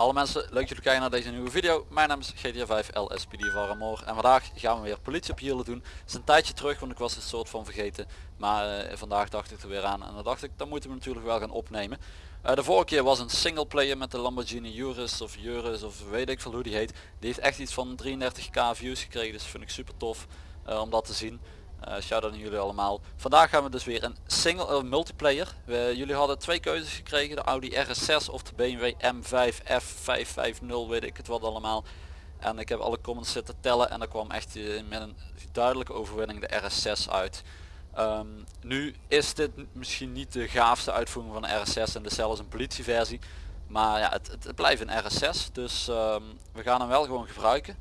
Alle mensen, leuk dat jullie kijken naar deze nieuwe video. Mijn naam is GTA 5 LSPD van Ramor en vandaag gaan we weer politie op hielen doen. Het is een tijdje terug, want ik was het soort van vergeten. Maar eh, vandaag dacht ik er weer aan en dan dacht ik, dan moeten we natuurlijk wel gaan opnemen. Eh, de vorige keer was een single player met de Lamborghini Urus of Urus of weet ik veel hoe die heet. Die heeft echt iets van 33k views gekregen, dus vind ik super tof eh, om dat te zien. Uh, shout out aan jullie allemaal. Vandaag gaan we dus weer een single uh, multiplayer. We, jullie hadden twee keuzes gekregen. De Audi RS6 of de BMW M5 F550 weet ik het wat allemaal. En ik heb alle comments zitten tellen en er kwam echt uh, met een duidelijke overwinning de RS6 uit. Um, nu is dit misschien niet de gaafste uitvoering van de RS6 en dus zelfs een politieversie. Maar ja, het, het, blijft een RS6. Dus um, we gaan hem wel gewoon gebruiken.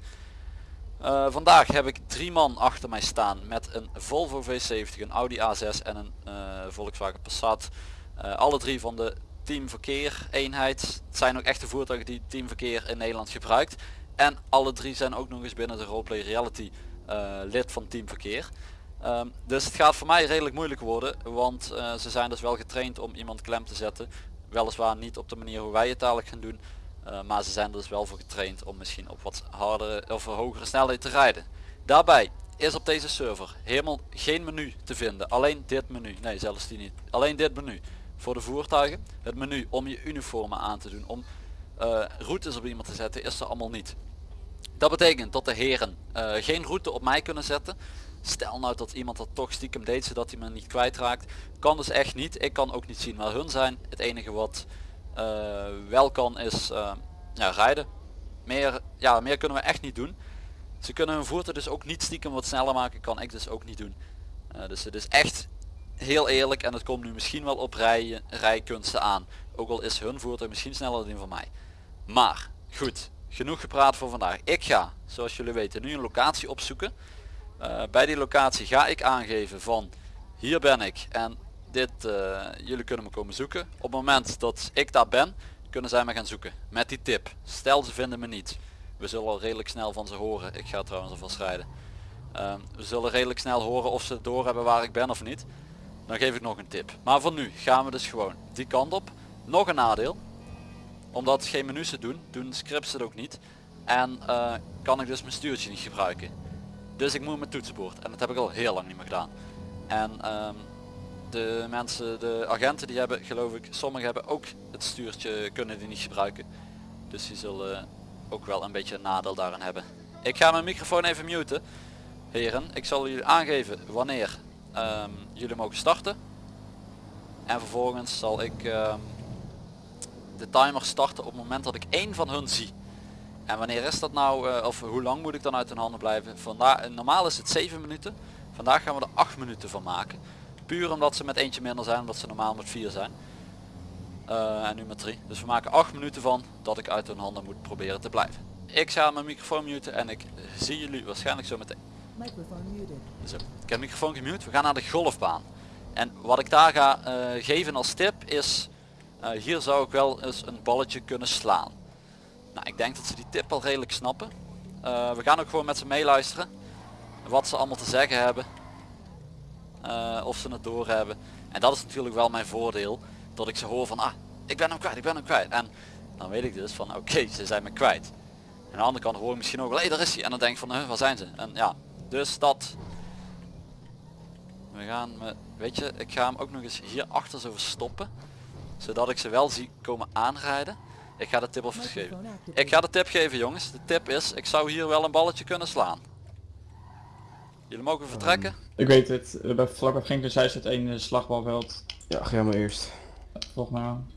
Uh, vandaag heb ik drie man achter mij staan met een Volvo V70, een Audi A6 en een uh, Volkswagen Passat. Uh, alle drie van de Team Verkeer eenheid. Het zijn ook echte voertuigen die Team Verkeer in Nederland gebruikt. En alle drie zijn ook nog eens binnen de Roleplay Reality lid van Team Verkeer. Um, dus het gaat voor mij redelijk moeilijk worden, want ze zijn dus wel getraind om iemand klem te zetten. Weliswaar niet op de manier hoe wij het dadelijk gaan doen, uh, maar ze zijn er dus wel voor getraind om misschien op wat hardere of hogere snelheid te rijden. Daarbij is op deze server helemaal geen menu te vinden. Alleen dit menu. Nee, zelfs die niet. Alleen dit menu. Voor de voertuigen. Het menu om je uniformen aan te doen. Om uh, routes op iemand te zetten is er allemaal niet. Dat betekent dat de heren uh, geen route op mij kunnen zetten. Stel nou dat iemand dat toch stiekem deed zodat hij me niet kwijtraakt. Kan dus echt niet. Ik kan ook niet zien waar hun zijn. Het enige wat wel kan is uh, ja, rijden. Meer, ja, meer kunnen we echt niet doen. Ze kunnen hun voertuig dus ook niet stiekem wat sneller maken, kan ik dus ook niet doen. Uh, dus het is echt heel eerlijk en het komt nu misschien wel op rij, rijkunsten aan. Ook al is hun voertuig misschien sneller dan van mij. Maar goed, genoeg gepraat voor vandaag. Ik ga, zoals jullie weten, nu een locatie opzoeken. bij die locatie ga ik aangeven van hier ben ik en dit, uh, jullie kunnen me komen zoeken. Op het moment dat ik daar ben, kunnen zij me gaan zoeken. Met die tip. Stel ze vinden me niet. We zullen al redelijk snel van ze horen. Ik ga trouwens alvast rijden. Uh, we zullen redelijk snel horen of ze door hebben waar ik ben of niet. Dan geef ik nog een tip. Maar voor nu gaan we dus gewoon die kant op. Nog een nadeel. Omdat geen menus doen, doen scripts het ook niet. En uh, kan ik dus mijn stuurtje niet gebruiken. Dus ik moet mijn toetsenbord. En dat heb ik al heel lang niet meer gedaan. En um, de mensen, de agenten die hebben geloof ik, sommigen hebben ook het stuurtje kunnen die niet gebruiken. Dus die zullen ook wel een beetje een nadeel daarin hebben. Ik ga mijn microfoon even muten. Heren, ik zal jullie aangeven wanneer um, jullie mogen starten. En vervolgens zal ik um, de timer starten op het moment dat ik één van hun zie. En wanneer is dat nou, uh, of hoe lang moet ik dan uit hun handen blijven? Vandaag, normaal is het 7 minuten. Vandaag gaan we er 8 minuten van maken. Puur omdat ze met eentje minder zijn, omdat ze normaal met 4 zijn. Uh, en nu met 3. Dus we maken 8 minuten van dat ik uit hun handen moet proberen te blijven. Ik ga mijn microfoon muten en ik zie jullie waarschijnlijk zo meteen. Zo, ik heb de microfoon gemute. We gaan naar de golfbaan. En wat ik daar ga uh, geven als tip is, uh, hier zou ik wel eens een balletje kunnen slaan. Nou, ik denk dat ze die tip al redelijk snappen. We gaan ook gewoon met ze meeluisteren. Wat ze allemaal te zeggen hebben. Uh, of ze het doorhebben. En dat is natuurlijk wel mijn voordeel. Dat ik ze hoor van, ah, ik ben hem kwijt, ik ben hem kwijt. En dan weet ik dus van, oké, okay, ze zijn me kwijt. En aan de andere kant hoor ik misschien ook wel, hé, hey, daar is hij. En dan denk ik van, huh, waar zijn ze? En ja, dus dat. We gaan, me, weet je, ik ga hem ook nog eens hier achter zo verstoppen. Zodat ik ze wel zie komen aanrijden. Ik ga de tip alvast geven. Ik ga de tip geven jongens. De tip is, ik zou hier wel een balletje kunnen slaan. Jullie mogen vertrekken. Um, ik weet het. Uh, bij vlak Ginkel zei ze het één uh, slagbalveld. Ja, ga maar eerst. Volg maar aan.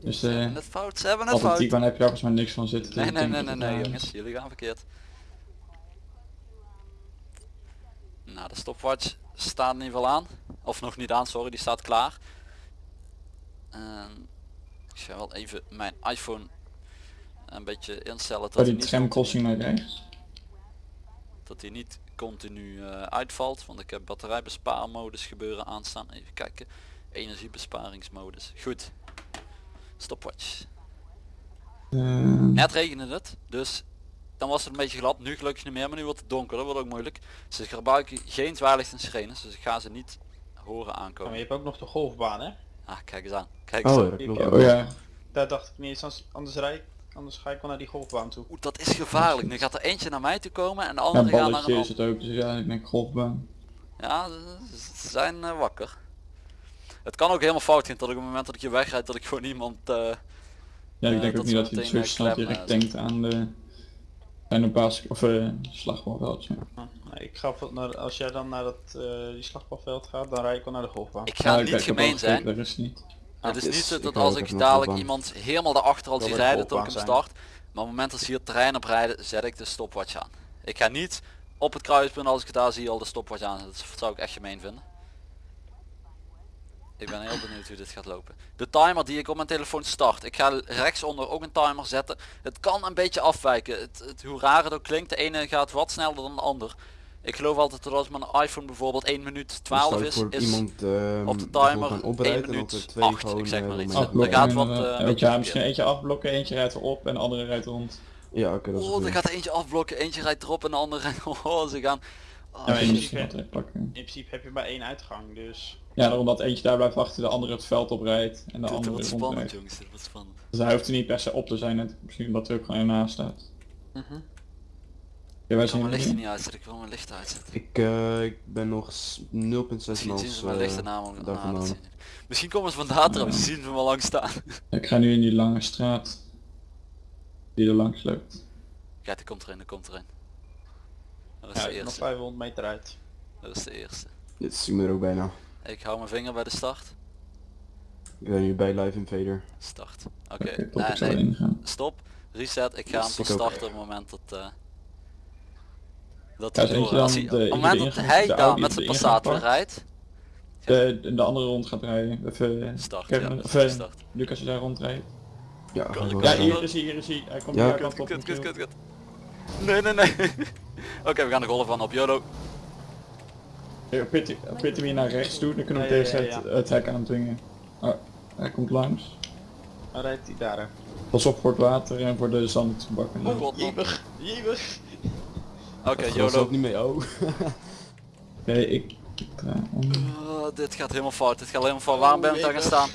Dus uh, hebben het fout, ze hebben het fout. Heb je volgens mij niks van zitten. Nee, nee, nee, nee, nee, nee jongens. Jullie gaan verkeerd. Nou, de stopwatch staat in ieder geval aan. Of nog niet aan, sorry, die staat klaar. En ik ga wel even mijn iPhone een beetje instellen. Dat die tramcrossing naar rechts dat hij niet continu uh, uitvalt want ik heb batterijbespaarmodus gebeuren aanstaan even kijken energiebesparingsmodus goed stopwatch uh. net regende het dus dan was het een beetje glad. Nu gelukkig niet meer, maar nu wordt het donker. Dat wordt ook moeilijk. Ze gebruiken geen zwaarlicht en sirenes, dus ik ga ze niet horen Ja, maar aankomen. je hebt ook nog de golfbaan hè? Ah, kijk eens aan. Kijk eens Oh, aan. ja. Oh ja. Daar dacht ik niet eens, anders, rij anders ga ik wel naar die golfbaan toe. Oeh, dat is gevaarlijk. Nu gaat er eentje naar mij toe komen en de Ja, andere gaan naar balletje een is het ook, dus ja, ik denk golfbaan. Ja, ze zijn eh, wakker. Het kan ook helemaal fout gaan dat ik op het moment dat ik hier wegrijd dat ik gewoon iemand... eh, Ja, ik Eh, denk ook niet dat hij meteen, zo snel direct denkt aan de aan een baas of slagbalveldje. Ah, nee, ik ga voor- naar, als jij dan naar dat, eh, die slagbalveld gaat, dan rij ik wel naar de golfbaan. ik ga Ja, niet ik gemeen zijn. Dat is niet. Het is niet zo dat als ik dadelijk iemand helemaal daarachter al zie rijden dat ik hem start. Maar op het moment dat ze hier het terrein op rijden, zet ik de stopwatch aan. Ik ga niet op het kruispunt als ik het daar zie al de stopwatch aan. Dat zou ik echt gemeen vinden. Ik ben heel benieuwd hoe dit gaat lopen. De timer die ik op mijn telefoon start. Ik ga rechtsonder ook een timer zetten. Het kan een beetje afwijken. Het, het, hoe raar het ook klinkt. De ene gaat wat sneller dan de ander. Ik geloof altijd dat als mijn iPhone bijvoorbeeld 1 minuut 12 is, voor is iemand ehm, op de timer gaan 1 oprijden en minuut dat er twee 8, gewoon, ik zeg eh, maar iets. Er Afblokken gaat en, wat, eh, eh, een beetje ja, misschien eentje afblokken, eentje rijdt erop en de andere rijdt rond. Ja, oké, dat is Oh, goed. er gaat er eentje afblokken, eentje rijdt erop en de andere rijdt... Oh, ze gaan... Oh, Ja, je in principe-. In principe heb je maar één uitgang, dus... Ja, daarom dat eentje daar blijft wachten, de andere het veld oprijdt en de andere wordt weer spannend jongens, dit wordt spannend. Dus hij hoeft er niet per se op te zijn, net, misschien omdat hij ook gewoon ernaast staat. Ja, wij Ik kan zijn mijn licht er er niet uitzetten, ik wil mijn licht uitzetten. Ik, eh, ik ben nog s- 0,6 Misschien zien ze mijn eh, lichten namelijk. dat aan. zien. Misschien komen ze vandaar trouwens, Ja. zien ze me al lang staan. Ik ga nu in die lange straat die er langs loopt. Kijk, die komt erin, die komt erin. Dat is Ja, de is nog eerste. 500 meter uit. Dat is de eerste. Dit is ik ben er ook bijna. Ik hou mijn vinger bij de start. Ik ben nu bij Live Invader. Start. Oké, top, nee, nee. Stop. Reset. Ik ga hem Yes, starten op het moment dat... eh dat Ja, hij door- als hij, de- op het moment dat hij de daar met zijn Passat weer rijdt, De, de, de andere rond gaat rijden. Even Start, Kevin, ja, of, eh, start. Lucas is daar rondrijdt. Ja, Ja, hier is hij, hier is hij. Hij komt Ja. Kut, kant op. Kut, kut, Michiel. kut, kut. Nee, nee, nee. Oké, we gaan de golf van op YOLO. Pitten pitten weer naar rechts toe, dan kunnen we Ja, ja, tegen ja, het, ja. het hek aandwingen. Oh, hij komt langs. Dan rijdt hij daar. Pas op voor het water en voor de zandbakken. Oh. Jebig, jebig. Oké, Dat YOLO. loopt niet mee, oh. Oké, ik. Oh, dit gaat helemaal fout. Dit gaat helemaal fout. Waarom ben ik daar gaan staan?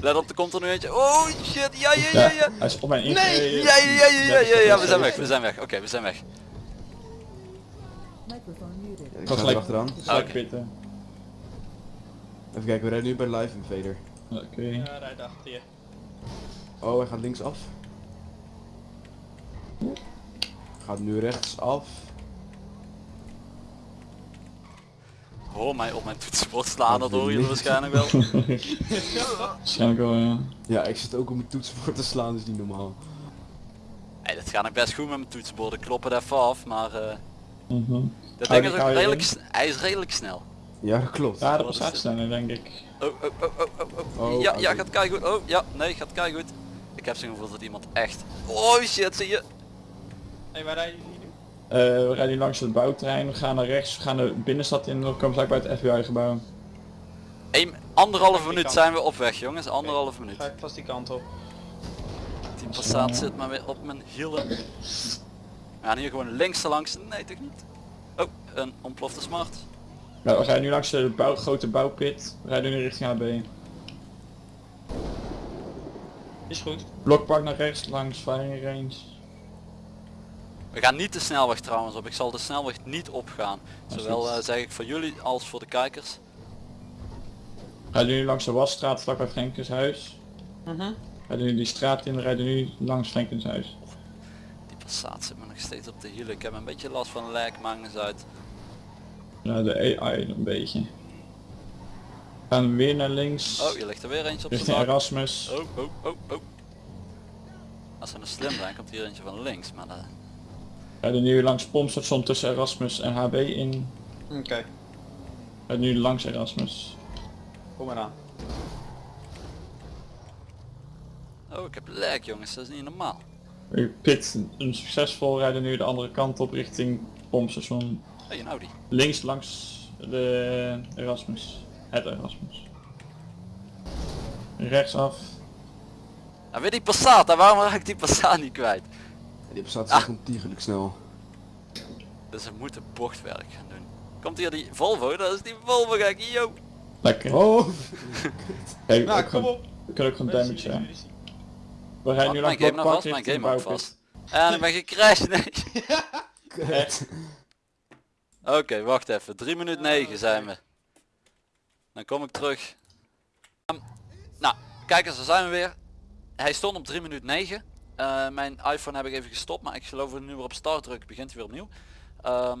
Let op, er komt er nu eentje. Oh shit, ja, ja, ja, ja. hij is op mijn Nee, ja, ja, ja, ja, ja, ja, we zijn weg, we zijn weg. Oké, we zijn weg. Ik ga gelijk- pitten. Even kijken, we rijden nu bij Live Invader. Oké. Ja, rijd achter je. Oh, hij gaat links af. Gaat nu rechts af. Hoor mij op mijn toetsenbord slaan, dat weet ik waarschijnlijk wel. Waarschijnlijk wel, ja. Ja, ik zit ook op mijn toetsenbord te slaan, dat is niet normaal. Hey, dat gaat nog best goed met mijn toetsenborden. Ik klop het even af, maar eh Mhm. dat ding is ook je redelijk, hij is redelijk snel. Ja, dat klopt. Ja, dat dit? sneller, denk ik. Oh, oh, oh, oh, oh, oh. Oh, ja, ja, gaat kei goed. Oh, ja, nee, gaat kei goed. Ik heb zo'n gevoel dat iemand echt... Oh shit, zie je? Hé, waar rijden jullie nu? Eh, we rijden nu langs het bouwterrein, we gaan naar rechts, we gaan de binnenstad in, dan komen we bij het FBI gebouw. Een, anderhalve minuut zijn we op weg, jongens. Anderhalve minuut. Ga ik vast die kant op. Die Passat zit maar weer op mijn hielen. We gaan hier gewoon links langs. Nee, toch niet? Oh, een ontplofte smart. Ja, we rijden nu langs de bouw, grote bouwpit, we rijden nu richting AB. Is goed. Blokpark naar rechts, langs firing range. We gaan niet de snelweg trouwens op. Ik zal de snelweg niet opgaan. Zowel eh, zeg ik voor jullie als voor de kijkers. We rijden nu langs de wasstraat, vlakbij Frenkens huis. We rijden nu die straat in, we rijden nu langs Frenkens huis. Die Passat zit me nog steeds op de hielen. Ik heb een beetje last van lek, maakt niks uit. Ja, de AI een beetje. We gaan weer naar links, Oh, je ligt er weer eentje op richting dak. Erasmus. Oh, oh, oh, oh. Als we nou slim zijn, komt hier eentje van links. Maar dat... Rijden nu langs pompstation tussen Erasmus en HB in. Oké, We rijden nu langs Erasmus. kom maar aan. Oh, ik heb lek jongens. Dat is niet normaal. Pit een succesvol, rijden nu de andere kant op richting pompstation. Oh, een Audi. Links langs de Erasmus. Het Erasmus. Rechtsaf. Nou, weer die Passat. Waarom raak ik die Passat niet kwijt? Die bestaat Ah. echt ontiegelijk snel. Dus we moeten bochtwerk gaan doen. Komt hier die Volvo? Dat is die Volvo gek. Yo. Lekker. Oh! Hey, Nou, ook kom op. We kunnen ook gewoon damage zijn. We rijden nu Oh, mijn vast, mijn game ook vast. En ik ben gecrashed. Nee. Kut. Oké, wacht even. 3 minuten 9 zijn we. Dan kom ik terug. Ehm, nou, kijk eens, daar zijn we weer. Hij stond op 3 minuten 9. Eh, mijn iPhone heb ik even gestopt, maar ik geloof nu weer op start druk, begint hij weer opnieuw. Ehm,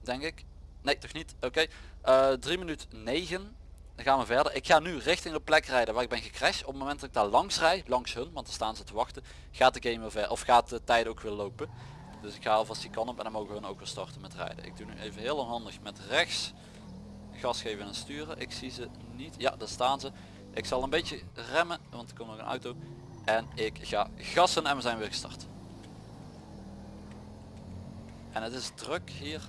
denk ik. Nee, toch niet? Oké. Eh 3 minuten 9. Dan gaan we verder. Ik ga nu richting de plek rijden waar ik ben gecrashed. Op het moment dat ik daar langs rijd, langs hun, want dan staan ze te wachten, gaat de game weer of gaat de tijd ook weer lopen. Dus ik ga alvast die kan op en dan mogen we ook weer starten met rijden. Ik doe nu even heel onhandig met rechts gas geven en sturen. Ik zie ze niet. Ja, daar staan ze. Ik zal een beetje remmen, want er komt nog een auto. En ik ga gassen en we zijn weer gestart. En het is druk hier.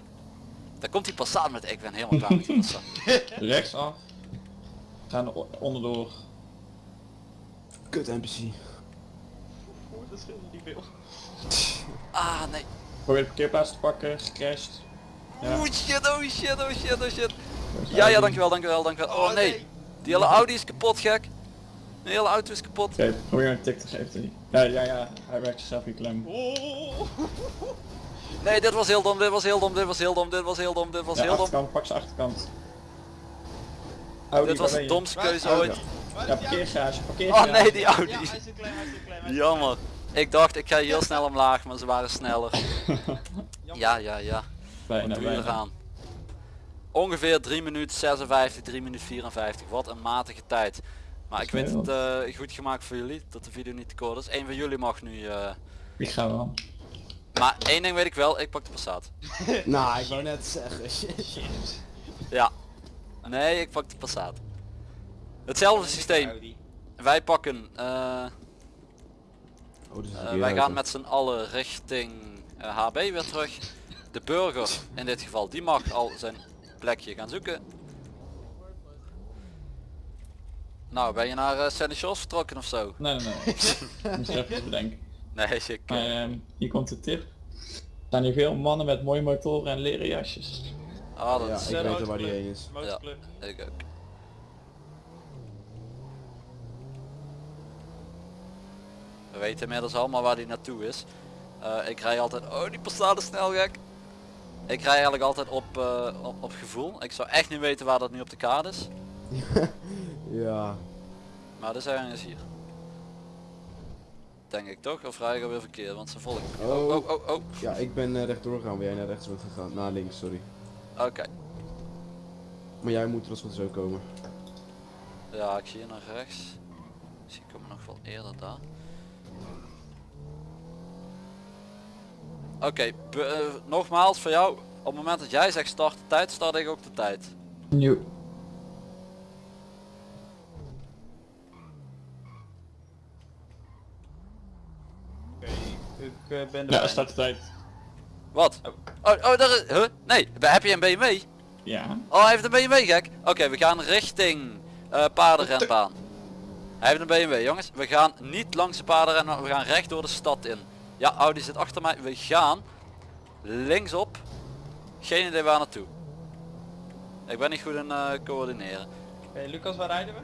Daar komt die Passat met. Ik ben helemaal klaar met die Passat. Rechtsaf. Gaan er onderdoor. Kut NPC. Oeh, dat scheelt niet veel. Ah nee. Probeer de parkeerplaats te pakken, gecrashed. Ja. Oeh shit, oh shit, oh shit, oh shit. Ja, ja, dankjewel, dankjewel, dankjewel. Oh nee. Die hele Audi is kapot gek. De hele auto is kapot. Oké, probeer een tik te geven. Ja, ja, ja. Hij werkt zichzelf in klem. Oh. Nee, dit was heel dom, dit was heel dom, dit was heel dom, dit was heel dom, dit was Ja, heel dom. achterkant, pak zijn achterkant. Audi, Dit was de domste keuze ooit. Ja, is parkeergarage, parkeergarage. Oh nee, die auto? Audi. Ja, hij zit klein, hij zit klein. hij zit Jammer. Ik dacht ik ga heel snel omlaag, maar ze waren sneller. Jammer. Ja, ja, ja. Wat Bijna, doe eraan? Ongeveer 3 minuten 56, 3 minuten 54. Wat een matige tijd. Maar ik weet het eh, goed gemaakt voor jullie, dat de video niet te kort is. Eén van jullie mag nu... eh, Ik ga wel. Maar één ding weet ik wel, ik pak de Passat. nou, ik wou net zeggen. Shit. Ja. Nee, ik pak de Passat. Hetzelfde systeem. Wij pakken... eh, Oh, wij gaan met z'n allen richting HB weer terug. De burger in dit geval, die mag al zijn plekje gaan zoeken. Nou, ben je naar uh, Sandy Shores vertrokken of zo? Nee, nee, nee. Moet je even bedenken. Nee, ik... Maar ehm, hier komt de tip. Er staan hier veel mannen met mooie motoren en leren jasjes. Ah, dat Ja, is... ik weet waar die heen is. Motorclub. Ik ook. We weten inmiddels allemaal waar die naartoe is. Eh, ik rij altijd... Oh, die is snel gek. Ik rij eigenlijk altijd op, eh, op, op gevoel. Ik zou echt niet weten waar dat nu op de kaart is. Ja. Maar dat is ergens hier. Denk ik toch? Of rij ik alweer verkeerd? Want ze volgen. Oh. Oh, oh, oh, oh. Ja, ik ben eh, rechtdoor gegaan, waar jij naar rechts bent gegaan. Naar links, sorry. Oké. Maar jij moet er als goed zo komen. Ja, ik zie je naar rechts. Misschien komen we nog wel eerder daar. Oké, eh, nogmaals voor jou. Op het moment dat jij zegt start de tijd, start ik ook de tijd. Nieuw. Oké, ik eh, ben er Ja, staat de tijd. Wat? Oh. Oh, oh daar is... Huh? Nee, heb je een BMW? Ja. Oh, hij heeft een BMW gek. Oké, we gaan richting eh paardenrenbaan. Hij heeft een BMW jongens. We gaan niet langs de paardenrenbaan, we gaan recht door de stad in. Ja, Audi zit achter mij. We gaan linksop. Geen idee waar naartoe. Ik ben niet goed in eh, coördineren. Hey, Lucas, waar rijden we?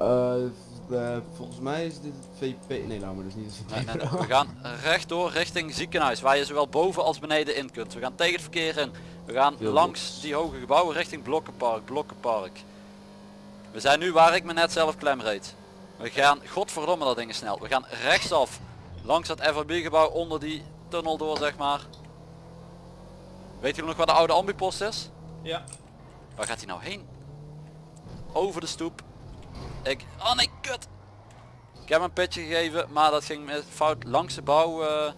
Eh, eh, volgens mij is dit het VP. Nee, nou, maar dat is niet het Nee, VP. nee, nee. We gaan rechtdoor richting ziekenhuis, waar je zowel boven als beneden in kunt. We gaan tegen het verkeer in. We gaan Veel langs box. die hoge gebouwen richting Blokkenpark, Blokkenpark. We zijn nu waar ik me net zelf klem reed. We gaan, godverdomme dat ding is snel. We gaan rechtsaf langs dat FRB gebouw onder die tunnel door zeg maar. Weet jullie nog waar de oude ambipost is? Ja. Waar gaat hij nou heen? Over de stoep. Ik... Oh nee, kut! Ik heb een pitje gegeven, maar dat ging fout langs de bouw... eh,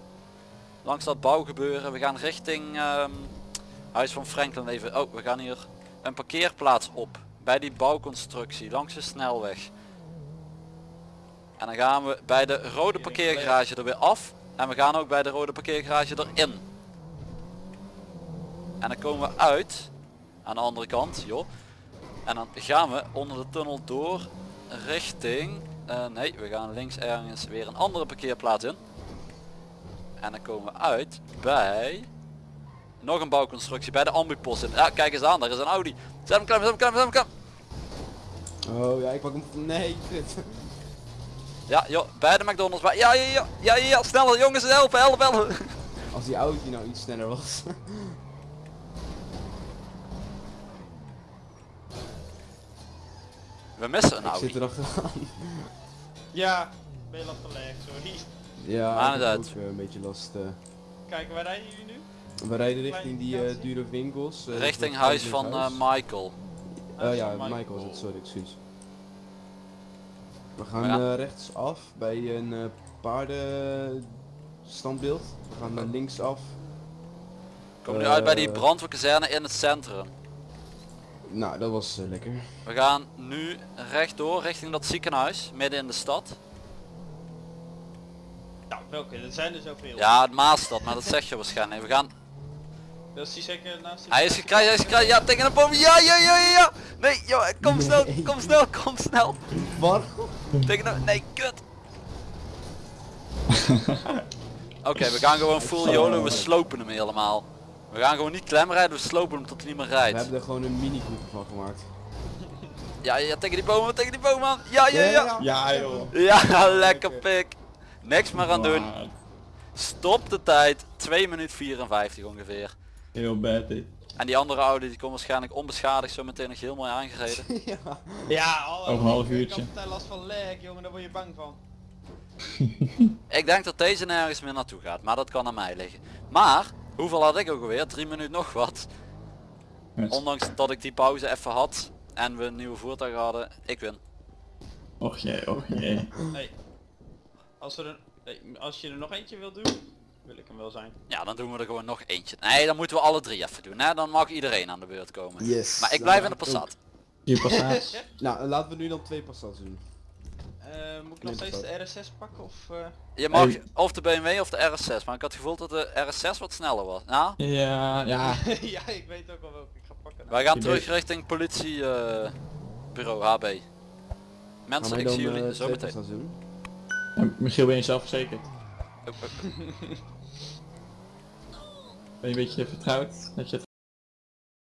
langs dat bouwgebeuren. We gaan richting ehm, Huis van Franklin even... Oh, we gaan hier een parkeerplaats op. Bij die bouwconstructie, langs de snelweg. En dan gaan we bij de rode parkeergarage er weer af. En we gaan ook bij de rode parkeergarage erin. En dan komen we uit aan de andere kant, joh. En dan gaan we onder de tunnel door richting... eh, nee, we gaan links ergens weer een andere parkeerplaats in. En dan komen we uit bij nog een bouwconstructie bij de ambipost. Ja, kijk eens aan, daar is een Audi. Zet hem klem, zet hem klem, zet hem klem. Oh ja, ik pak hem... Nee, kut. Ja, joh, bij de McDonald's. Bij... Ja, ja, ja, ja, ja, ja, sneller jongens, helpen, helpen, helpen. Als die Audi nou iets sneller was. We missen een ik zit Audi. er achteraan. Ja, ben je lastig sorry. Ja, ik heb uit. ook eh, een beetje last. eh. Kijk, waar rijden jullie nu? We rijden richting die eh, dure winkels. eh, Richting dat huis van huis. eh, Michael. Eh, ja, Michael. Michael is het, sorry, excuus. We gaan eh, rechtsaf bij een eh paardenstandbeeld. We gaan naar linksaf. We komen nu uit bij die brandweerkazerne in het centrum. Nou, dat was eh, lekker. We gaan nu rechtdoor richting dat ziekenhuis, midden in de stad. Nou, welke? Er zijn er zoveel. Ja, het Maasstad, maar dat zeg je waarschijnlijk. We gaan... Dat is die zeker naast die... Hij is gekruid, hij is gekruid, ja, tegen een boom. Ja, ja, ja, ja, ja. Nee, joh, kom Nee. snel, kom snel, kom snel. Waar? Tegen een... Nee, kut. Oké, we gaan gewoon full YOLO, we slopen hem helemaal. We gaan gewoon niet klemrijden, we slopen hem tot hij niet meer We rijdt. hebben er gewoon een mini groep van gemaakt. Ja, ja, tegen die bomen, tegen die bomen aan. Ja, ja, ja. Ja joh. Ja, lekker pik. Niks meer aan doen. Stop de tijd. 2 minuten 54 ongeveer. Heel bad dit. En die andere Audi die komt waarschijnlijk onbeschadigd zo meteen nog heel mooi aangereden. ja. Ja. Over een half Ik uurtje. heb altijd last van leg, jongen, daar word je bang van. Ik denk dat deze nergens meer naartoe gaat, maar dat kan aan mij liggen. Maar, hoeveel had ik ook alweer? 3 minuten nog wat. Yes. Ondanks dat ik die pauze even had en we een nieuwe voertuig hadden, ik win. Och jee, och jee. Hey. Als, er een, hey, als je er nog eentje wil doen, wil ik hem wel zijn. Ja, dan doen we er gewoon nog eentje. Nee, dan moeten we alle drie even doen. Hè? Dan mag iedereen aan de beurt komen. Yes. Maar ik blijf in de ook. Passat. Hier Passat. Nou, laten we nu dan twee passats doen. Eh, moet ik nog steeds de RSS pakken of... eh? Je mag Hey. of de BMW of de RS6, maar ik had het gevoel dat de RS6 wat sneller was. Nou, Ja, ja. ja, ik weet ook al welke ik ga pakken. nou. wij gaan terug richting politiebureau HB. Mensen, Gaan wij ik zie jullie eh, zo meteen. En Michiel ben je zelf verzekerd? Ben je een beetje vertrouwd? Dat je het